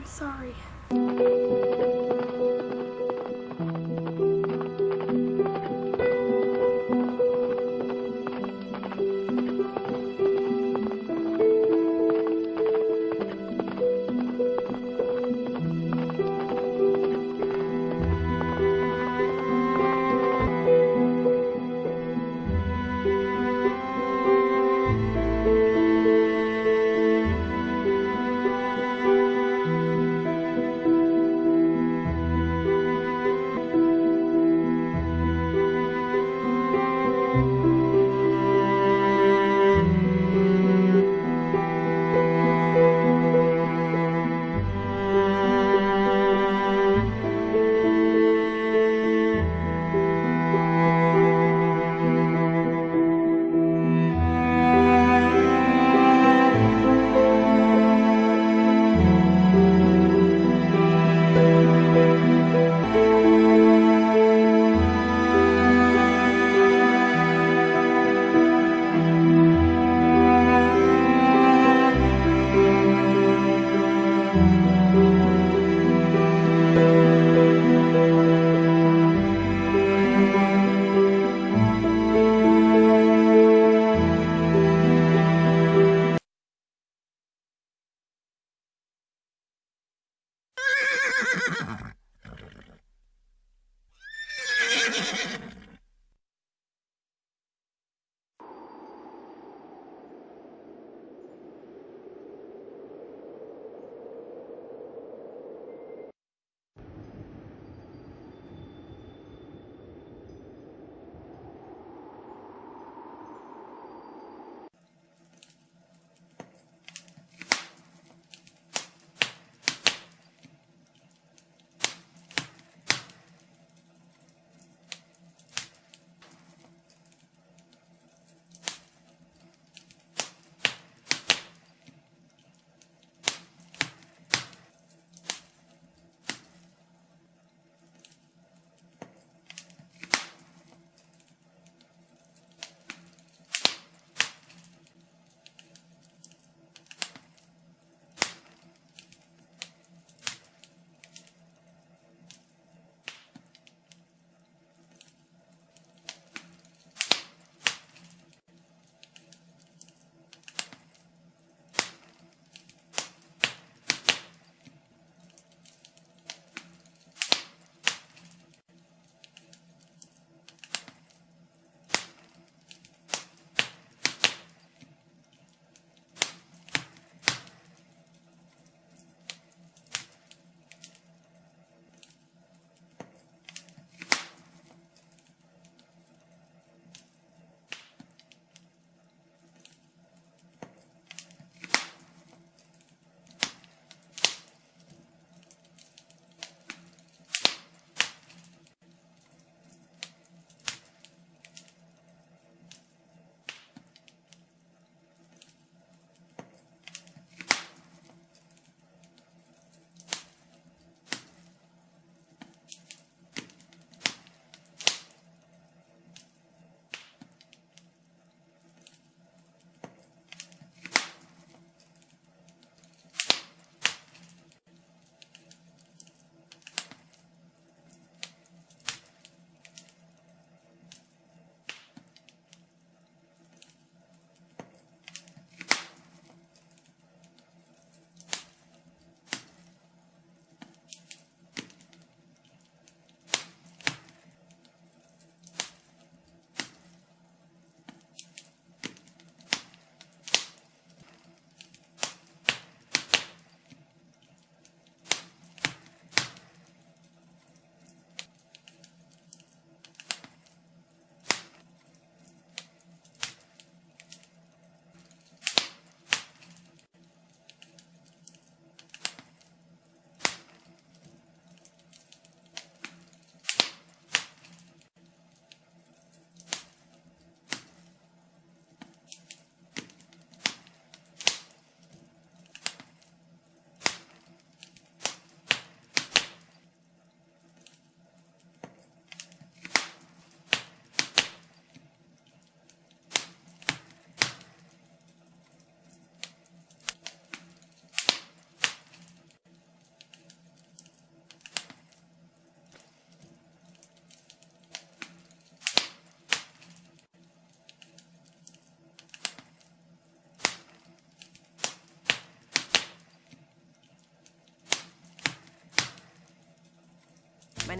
I'm sorry.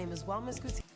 Name is Wellness Gutierrez.